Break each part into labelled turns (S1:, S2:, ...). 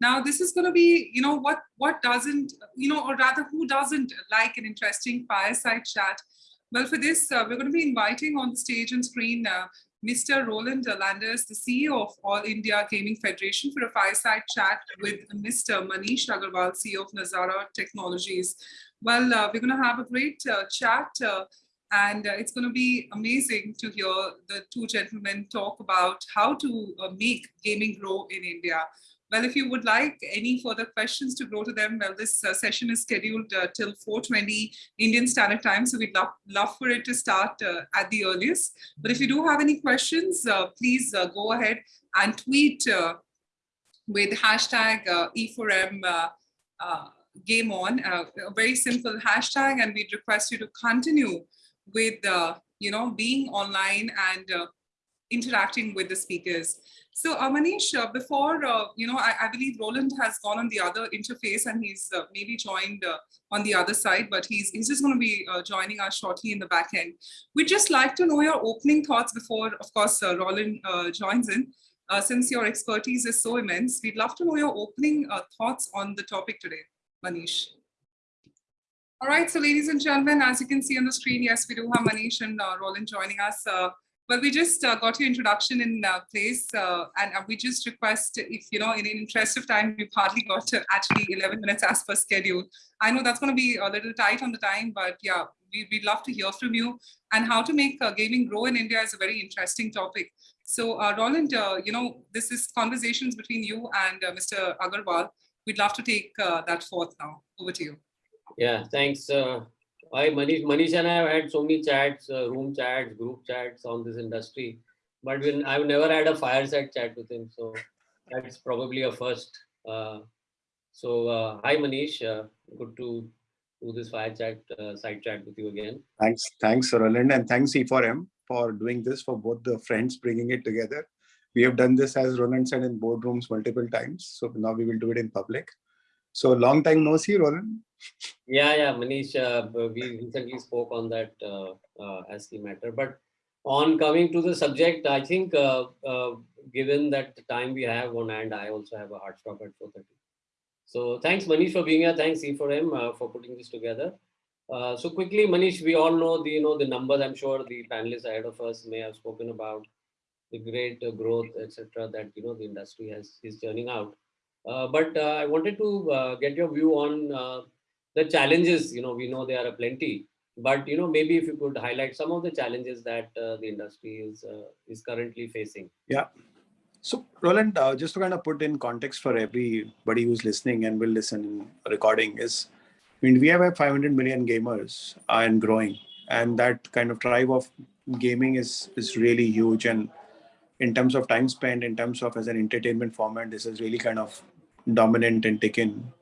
S1: Now, this is going to be, you know, what what doesn't, you know, or rather, who doesn't like an interesting fireside chat? Well, for this, uh, we're going to be inviting on the stage and screen uh, Mr. Roland Landers, the CEO of All India Gaming Federation, for a fireside chat with Mr. Manish Agarwal, CEO of Nazara Technologies. Well, uh, we're going to have a great uh, chat uh, and uh, it's going to be amazing to hear the two gentlemen talk about how to make gaming grow in India. Well, if you would like any further questions to go to them, well, this uh, session is scheduled uh, till 4.20 Indian Standard Time. So we'd love, love for it to start uh, at the earliest. But if you do have any questions, uh, please uh, go ahead and tweet uh, with hashtag E4M game on, a very simple hashtag. And we'd request you to continue with, you know, being online and interacting with the speakers. So uh, Manish, uh, before, uh, you know, I, I, believe Roland has gone on the other interface and he's uh, maybe joined uh, on the other side, but he's, he's just going to be uh, joining us shortly in the back end. We'd just like to know your opening thoughts before, of course, Roland joins in. since your expertise is so immense, we'd love to know your opening thoughts on the topic today, Manish. All right, so ladies and gentlemen, as you can see on the screen, yes, we do have Manish and Roland joining us. Well, we just uh, got your introduction in uh, place uh, and uh, we just request if, you know, in, in interest of time, we've hardly got actually 11 minutes as per schedule. I know that's going to be a little tight on the time, but yeah, we, would love to hear from you and how to make uh, gaming grow in India is a very interesting topic. So uh, Roland, you know, this is conversations between you and Mr. Agarwal. We'd love to take that forth now. Over to you.
S2: Yeah, thanks. I Manish, Manish and I have had so many chats, uh, room chats, group chats on this industry, but when I've never had a fireside chat with him, so that's probably a first. Uh, so uh, hi Manish, uh, good to do this fire chat, uh, side chat with you again.
S3: Thanks, thanks Roland, and thanks E4M for doing this for both the friends, bringing it together. We have done this as Roland said in boardrooms multiple times, so now we will do it in public. So long time no see, Roland.
S2: Yeah, yeah, Manish, uh, we recently spoke on that uh, uh, as the matter. But on coming to the subject, I think uh, uh, given that time we have on hand, I also have a hard stop at 4.30. So thanks Manish for being here. Thanks E4M uh, for putting this together. so quickly, Manish, we all know the you know the numbers. I'm sure the panelists ahead of us may have spoken about the great growth, etc. That you know the industry has is churning out. Uh, but uh, I wanted to uh, get your view on the challenges. You know, we know there are plenty, but you know, maybe if you could highlight some of the challenges that the industry is is currently facing.
S3: Yeah. So Roland, uh, just to kind of put in context for everybody who's listening and will listen in recording is, I mean, we have 500 million gamers and growing, and that kind of drive of gaming is is really huge. And in terms of time spent, in terms of as an entertainment format, this is really kind of dominant and taken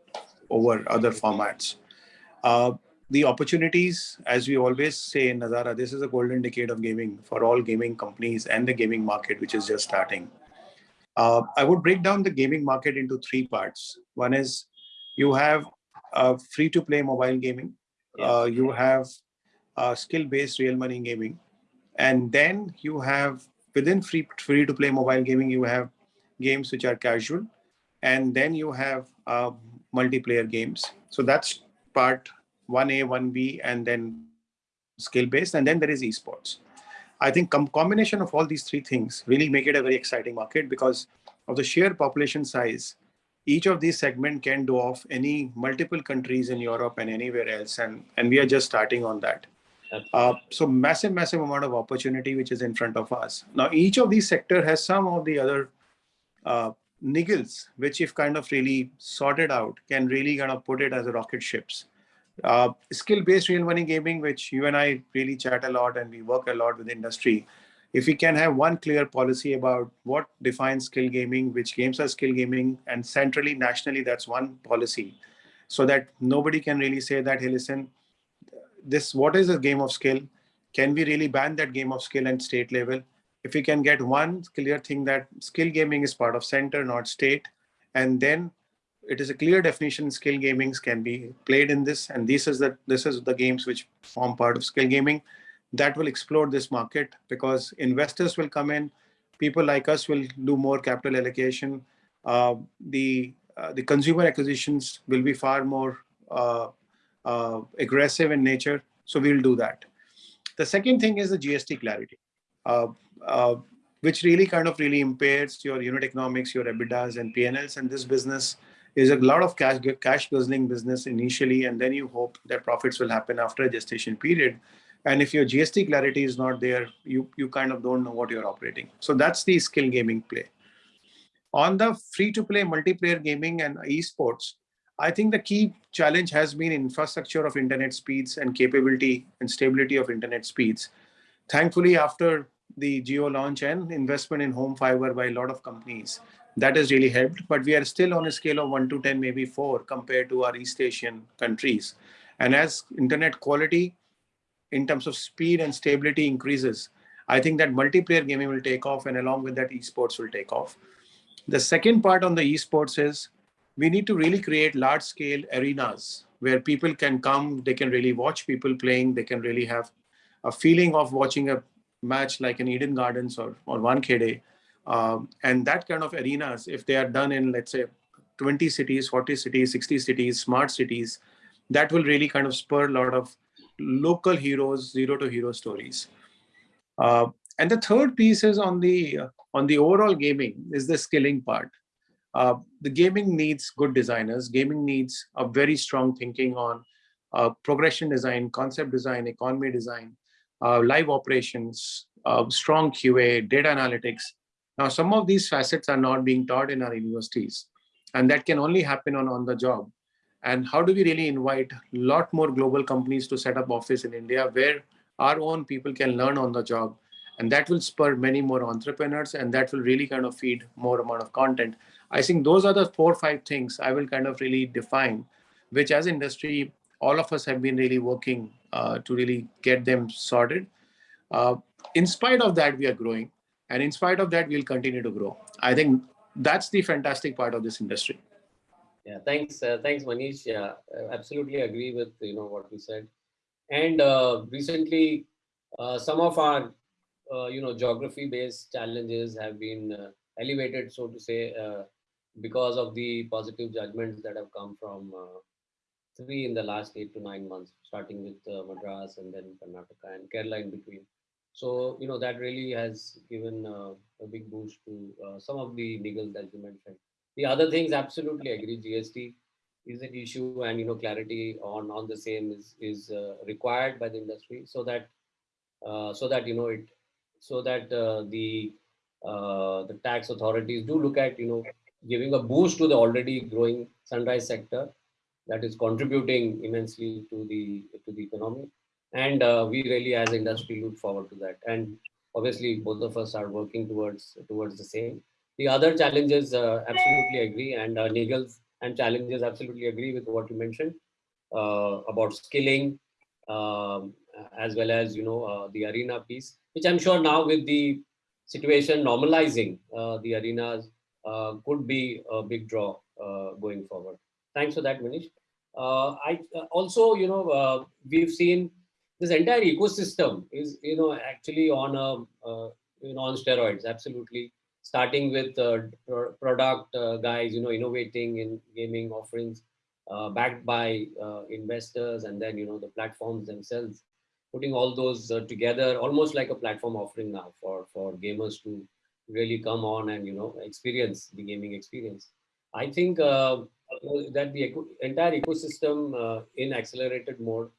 S3: over other formats. Uh, the opportunities, as we always say in Nazara, this is a golden decade of gaming for all gaming companies and the gaming market, which is just starting. Uh, I would break down the gaming market into three parts. One is you have uh, free-to-play mobile gaming. Uh, you have uh, skill-based real money gaming. And then you have, within free, free-to-play mobile gaming, you have games which are casual and then you have uh, multiplayer games. So that's part 1A, 1B, and then skill-based, and then there is esports. I think com combination of all these three things really make it a very exciting market because of the sheer population size. Each of these segment can do off any multiple countries in Europe and anywhere else, and, and we are just starting on that. Uh, so massive, massive amount of opportunity which is in front of us. Now, each of these sector has some of the other uh, niggles, which if kind of really sorted out, can really kind of put it as a rocket ships. Uh, Skill-based real money gaming, which you and I really chat a lot and we work a lot with industry. If we can have one clear policy about what defines skill gaming, which games are skill gaming, and centrally, nationally, that's one policy, so that nobody can really say that, hey, listen, this what is a game of skill? Can we really ban that game of skill at state level? If we can get one clear thing that skill gaming is part of center, not state, and then it is a clear definition skill gamings can be played in this, and this is the this is the games which form part of skill gaming. That will explode this market because investors will come in, people like us will do more capital allocation. Uh, the uh, the consumer acquisitions will be far more uh, uh, aggressive in nature. So we'll do that. The second thing is the GST clarity, Uh, uh, which really kind of really impairs your unit economics, your EBITDAs and PNLs. And this business is a lot of cash cash guzzling business initially, and then you hope that profits will happen after a gestation period. And if your GST clarity is not there, you you kind of don't know what you're operating. So that's the skill gaming play. On the free-to-play multiplayer gaming and esports, I think the key challenge has been infrastructure of internet speeds and capability and stability of internet speeds. Thankfully, after the Jio launch and investment in home fiber by a lot of companies, that has really helped. But we are still on a scale of 1 to 10, maybe 4 compared to our East Asian countries. And as internet quality in terms of speed and stability increases, I think that multiplayer gaming will take off and along with that esports will take off. The second part on the esports is we need to really create large scale arenas where people can come, they can really watch people playing, they can really have a feeling of watching a match like in Eden Gardens or, or Wankhede. Um, and that kind of arenas, if they are done in, let's say, 20 cities, 40 cities, 60 cities, smart cities, that will really kind of spur a lot of local heroes, zero to hero stories. Uh, and the third piece is on the uh, on the overall gaming is the skilling part. Uh, the gaming needs good designers. Gaming needs a very strong thinking on uh, progression design, concept design, economy design, live operations, uh, strong QA, data analytics. Now, some of these facets are not being taught in our universities, and that can only happen on, on the job. And how do we really invite a lot more global companies to set up office in India where our own people can learn on the job and that will spur many more entrepreneurs and that will really kind of feed more amount of content i think those are the four or five things i will kind of really define which as industry all of us have been really working uh, to really get them sorted. Uh, in spite of that we are growing and in spite of that we'll continue to grow. I think that's the fantastic part of this industry.
S2: Yeah thanks uh, thanks manish. Yeah absolutely agree with you know what you said. And uh, recently uh, some of our uh, you know, geography-based challenges have been elevated, so to say, because of the positive judgments that have come from three in the last eight to nine months, starting with Madras and then Karnataka and Kerala in between. So, you know, that really has given a big boost to some of the niggles that you mentioned. The other things, absolutely agree, GST is an issue and, you know, clarity on, on the same is, is required by the industry so that uh, so that you know it so that uh, the uh, the tax authorities do look at you know giving a boost to the already growing sunrise sector that is contributing immensely to the to the economy. And uh, we really as industry look forward to that. And obviously both of us are working towards towards the same. The other challenges uh, absolutely agree. And uh, niggles and challenges absolutely agree with what you mentioned uh, about skilling um, as well as you know uh, the arena piece which I'm sure now with the situation normalizing, uh, the arenas uh, could be a big draw going forward. Thanks for that, Manish. Uh, I uh, also, you know, uh, we've seen this entire ecosystem is, you know, actually on a, you know, on steroids, absolutely. Starting with pro product guys, you know, innovating in gaming offerings, backed by investors, and then, you know, the platforms themselves putting all those uh, together almost like a platform offering now for for gamers to really come on and you know experience the gaming experience i think uh, that the entire ecosystem uh, in accelerated mode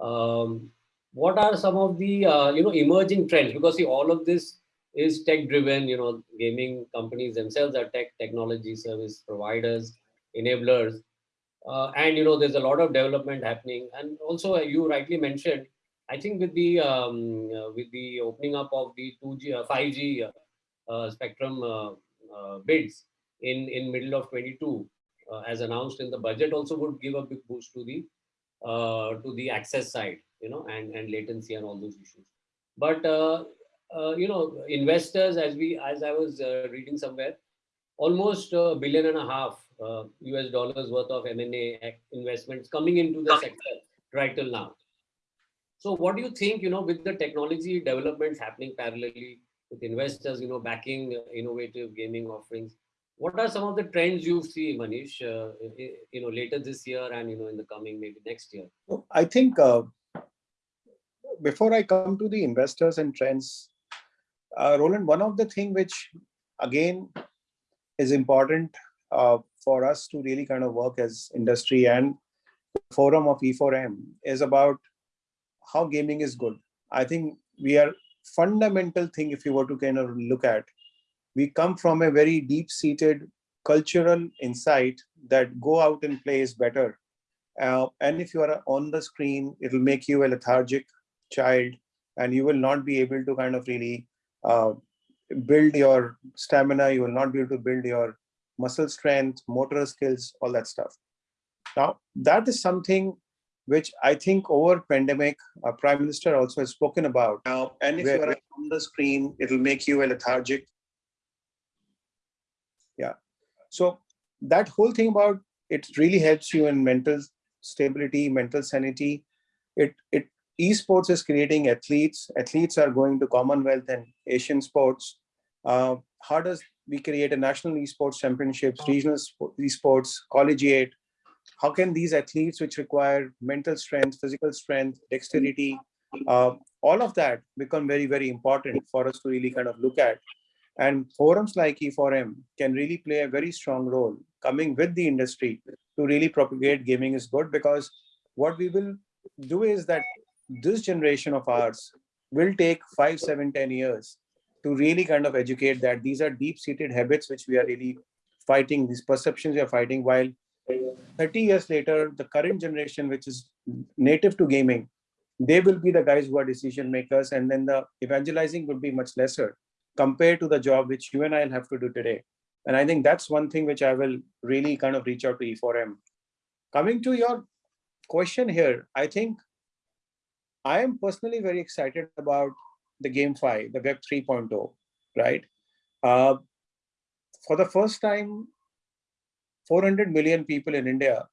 S2: um, what are some of the uh, you know emerging trends? Because see all of this is tech driven you know gaming companies themselves are tech technology service providers enablers uh, and you know there's a lot of development happening. And also you rightly mentioned I think with the um, uh, with the opening up of the 2G, uh, 5G uh, spectrum bids in in middle of 22, Uh, as announced in the budget, also would give a big boost to the uh, to the access side, you know, and and latency and all those issues. But uh, you know, investors, as we as I was reading somewhere, almost a billion and a half US dollars worth of M&A investments coming into the sector right till now. So what do you think, you know, with the technology developments happening parallelly with investors, you know, backing innovative gaming offerings, what are some of the trends you see, Manish, uh, you know, later this year and, you know, in the coming maybe next year?
S3: I think uh, before I come to the investors and trends, uh, Roland, one of the thing which again is important uh, for us to really kind of work as industry and forum of E4M is about how gaming is good. I think we are fundamental thing if you were to kind of look at, we come from a very deep seated cultural insight that go out and play is better uh, and if you are on the screen, it will make you a lethargic child and you will not be able to kind of really uh, build your stamina. You will not be able to build your muscle strength, motor skills, all that stuff. Now, that is something which I think over pandemic, our prime minister also has spoken about. Now, and if you are on the screen, it will make you a lethargic. So that whole thing about it really helps you in mental stability, mental sanity. It it esports is creating athletes. Athletes are going to Commonwealth and Asian sports. Uh, how does we create a national esports championships, regional spo- esports, collegiate? How can these athletes, which require mental strength, physical strength, dexterity, uh, all of that become very, very important for us to really kind of look at. And forums like E4M can really play a very strong role coming with the industry to really propagate gaming is good because what we will do is that this generation of ours will take five, seven, ten years to really kind of educate that these are deep-seated habits which we are really fighting, these perceptions we are fighting, while 30 years later, the current generation, which is native to gaming, they will be the guys who are decision makers, and then the evangelizing would be much lesser compared to the job which you and I will have to do today. And I think that's one thing which I will really kind of reach out to E4M. Coming to your question here, I think I am personally very excited about the GameFi, the Web 3.0, right? Uh, for the first time, 400 million people in India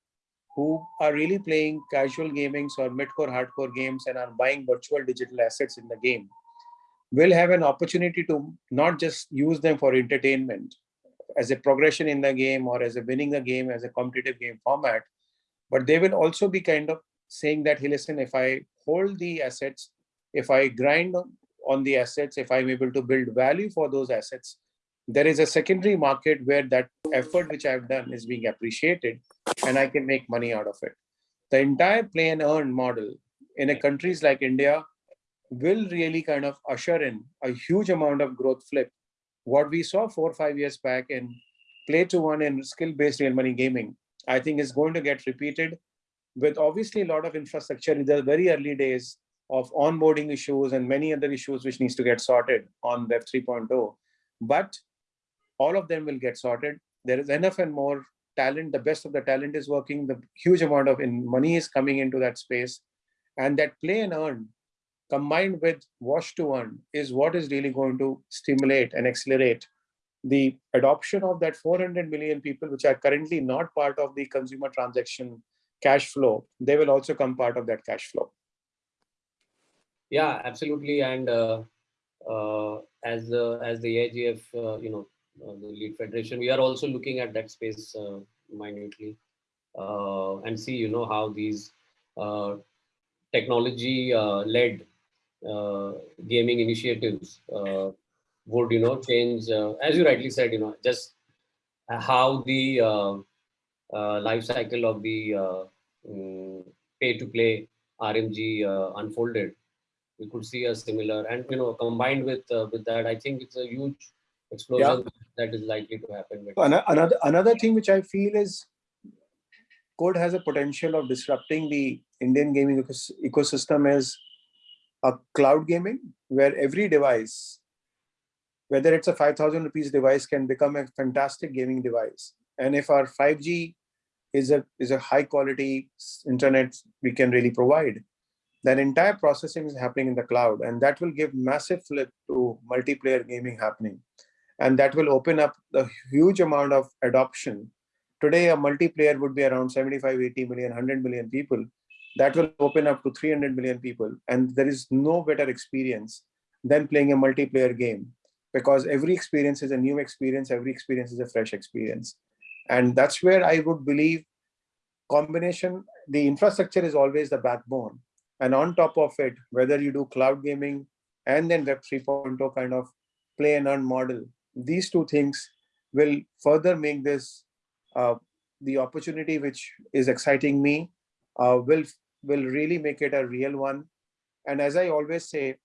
S3: who are really playing casual gamings or mid-core hardcore games and are buying virtual digital assets in the game will have an opportunity to not just use them for entertainment as a progression in the game or as a winning the game as a competitive game format, but they will also be kind of saying that, hey, listen, if I hold the assets, if I grind on the assets, if I'm able to build value for those assets, there is a secondary market where that effort which I've done is being appreciated and I can make money out of it. The entire play and earn model in a countries like India will really kind of usher in a huge amount of growth flip. What we saw four or five years back in play to one and skill-based real money gaming, I think is going to get repeated with obviously a lot of infrastructure in the very early days of onboarding issues and many other issues which needs to get sorted on Web 3.0. But all of them will get sorted. There is enough and more talent. The best of the talent is working. The huge amount of in money is coming into that space. And that play and earn combined with watch to earn is what is really going to stimulate and accelerate the adoption of that 400 million people which are currently not part of the consumer transaction cash flow they will also come part of that cash flow.
S2: Yeah absolutely. And uh, uh, as the as the AGF uh, you know uh, the lead federation we are also looking at that space uh, minutely. Uh, and see you know how these technology led Uh, gaming initiatives uh, would you know change uh, as you rightly said you know just how the life cycle of the mm, um, pay to play RMG unfolded we could see a similar and you know combined with uh, with that i think it's a huge explosion yeah. that is likely to happen
S3: another another thing which i feel is code has a potential of disrupting the indian gaming ecosystem is a cloud gaming where every device whether it's a 5000 rupees device can become a fantastic gaming device. And if our 5g is a is a high quality internet we can really provide that entire processing is happening in the cloud and that will give massive flip to multiplayer gaming happening. And that will open up the huge amount of adoption. Today a multiplayer would be around 75 80 million 100 million people that will open up to 300 million people and there is no better experience than playing a multiplayer game because every experience is a new experience, every experience is a fresh experience. And that's where I would believe combination, the infrastructure is always the backbone. And on top of it, whether you do cloud gaming and then Web 3.0 kind of play and earn model, these two things will further make this uh, the opportunity which is exciting me uh, will will really make it a real one. And as I always say,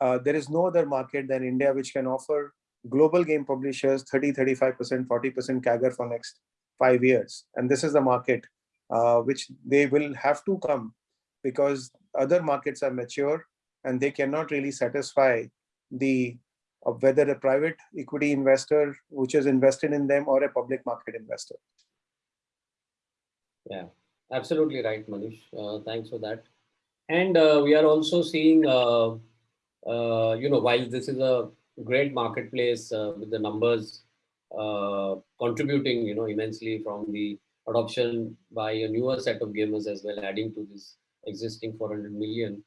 S3: uh, there is no other market than India which can offer global game publishers 30, 35%, 40% CAGR for next five years. And this is the market uh, which they will have to come because other markets are mature and they cannot really satisfy the uh, whether a private equity investor which is invested in them or a public market investor.
S2: Yeah, absolutely right, Manish. Uh, thanks for that. And uh, we are also seeing, uh, uh you know, while this is a great marketplace uh, with the numbers uh, contributing, you know, immensely from the adoption by a newer set of gamers as well, adding to this existing 400 million.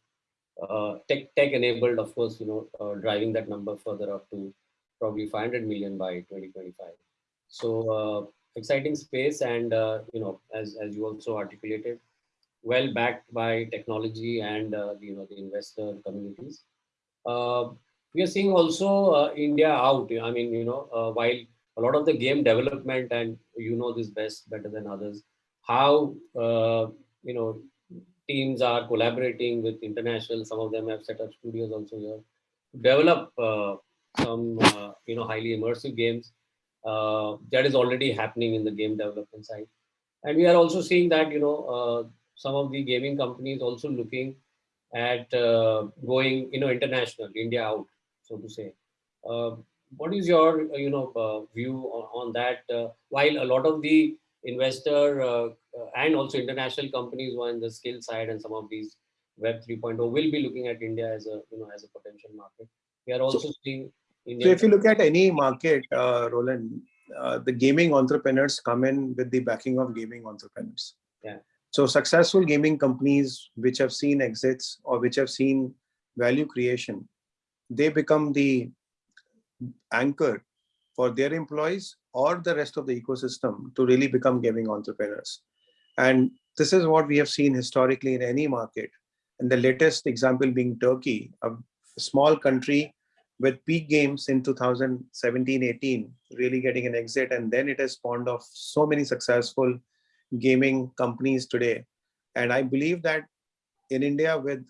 S2: tech tech enabled, of course, you know, driving that number further up to probably 500 million by 2025. So exciting space and uh, you know as, as you also articulated well backed by technology and uh, you know the investor communities. Uh, we are seeing also uh, india out. I mean you know uh, while a lot of the game development and you know this best better than others how uh, you know teams are collaborating with international some of them have set up studios also here to develop some you know highly immersive games uh, that is already happening in the game development side. And we are also seeing that, you know, uh, some of the gaming companies also looking at uh, going, you know, international, India out, so to say. Uh, what is your, you know, uh, view on, on that? while a lot of the investor and also international companies who are in the skill side and some of these Web 3.0 will be looking at India as a, you know, as a potential market. We are also so, seeing
S3: Indian so if you look at any market, uh, Roland, uh, the gaming entrepreneurs come in with the backing of gaming entrepreneurs.
S2: Yeah.
S3: So successful gaming companies which have seen exits or which have seen value creation, they become the anchor for their employees or the rest of the ecosystem to really become gaming entrepreneurs. And this is what we have seen historically in any market. And the latest example being Turkey, a small country with peak games in 2017-18 really getting an exit and then it has spawned off so many successful gaming companies today. And i believe that in india with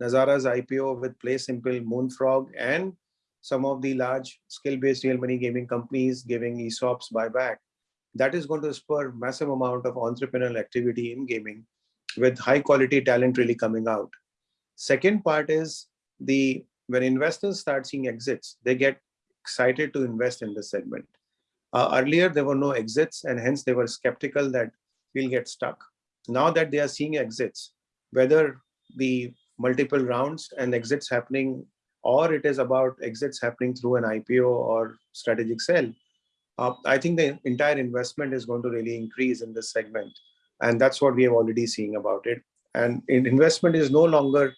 S3: nazara's ipo with play simple moonfrog and some of the large skill-based real money gaming companies giving esops buyback that is going to spur massive amount of entrepreneurial activity in gaming with high quality talent really coming out. Second part is the when investors start seeing exits, they get excited to invest in this segment. Uh, earlier, there were no exits and hence they were skeptical that we'll get stuck. Now that they are seeing exits, whether the multiple rounds and exits happening or it is about exits happening through an IPO or strategic sale, uh, I think the entire investment is going to really increase in this segment. And that's what we have already seen about it. And investment is no longer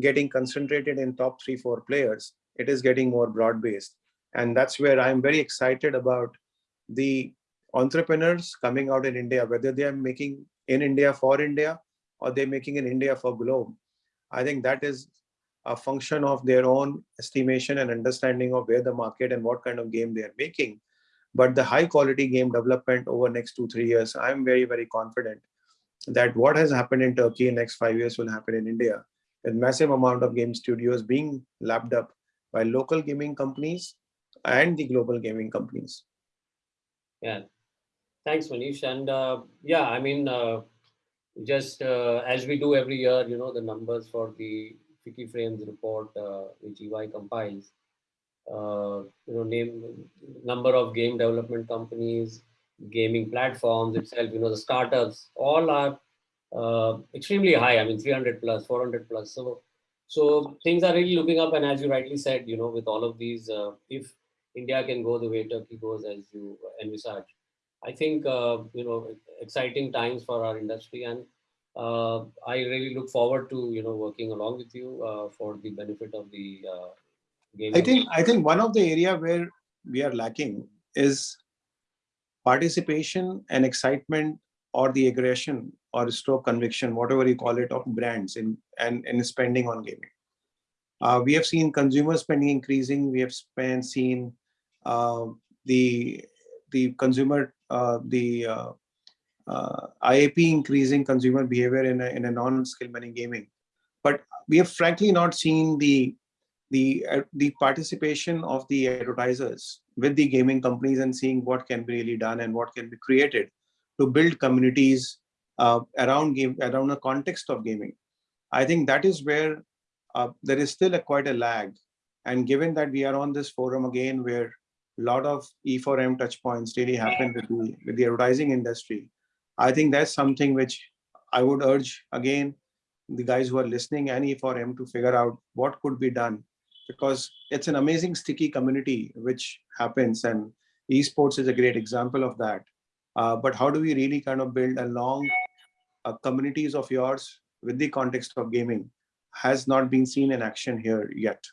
S3: getting concentrated in top three, four players. It is getting more broad-based. And that's where I'm very excited about the entrepreneurs coming out in India, whether they are making in India for India or they're making in India for globe. I think that is a function of their own estimation and understanding of where the market and what kind of game they are making. But the high quality game development over next two, three years, I'm very, very confident that what has happened in Turkey in next five years will happen in India with massive amount of game studios being lapped up by local gaming companies and the global gaming companies.
S2: Yeah, thanks Manish. And uh, yeah, I mean, uh, just uh, as we do every year, you know, the numbers for the FICCI Frames report, uh, which EY compiles, uh, you know, name number of game development companies, gaming platforms itself, you know, the startups, all are uh, extremely high. I mean, 300 plus, 400 plus. So, so things are really looking up. And as you rightly said, you know, with all of these, uh, if India can go the way Turkey goes as you envisage, I think, uh, you know, exciting times for our industry. And uh, I really look forward to, you know, working along with you uh, for the benefit of the, uh, gaming?
S3: I think I think one of the area where we are lacking is participation and excitement or the aggression or stroke conviction, whatever you call it, of brands in and, and spending on gaming. Uh, we have seen consumer spending increasing. We have spent, seen uh, the the consumer uh, the uh, uh, IAP increasing consumer behavior in a, in a non-skill money gaming. But we have frankly not seen the the uh, the participation of the advertisers with the gaming companies and seeing what can be really done and what can be created to build communities uh, around game around a context of gaming. I think that is where uh, there is still a quite a lag. And given that we are on this forum again, where a lot of E4M touch points really happen with the, with the advertising industry, I think that's something which I would urge again the guys who are listening and E4M to figure out what could be done because it's an amazing sticky community which happens and esports is a great example of that. Uh, but how do we really kind of build a long uh, communities of yours with the context of gaming has not been seen in action here yet.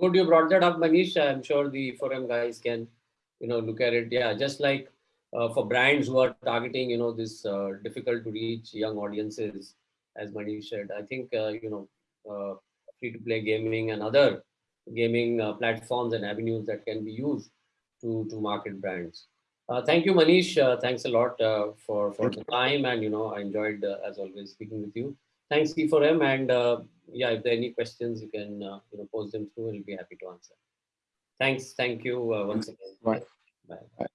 S2: Good, you brought that up, Manish. I'm sure the forum guys can, you know, look at it. Yeah, just like uh, for brands who are targeting, you know, this uh, difficult to reach young audiences, as Manish said. I think, uh, you know, uh, free to play gaming and other gaming platforms and avenues that can be used to to market brands. Uh, thank you, Manish. Uh, thanks a lot uh, for for the time, and you know, I enjoyed uh, as always speaking with you. Thanks, E4M, and uh, yeah, if there are any questions, you can uh, you know post them through, we'll be happy to answer. Thanks, thank you uh, once again. Bye.
S3: Bye.
S2: Bye.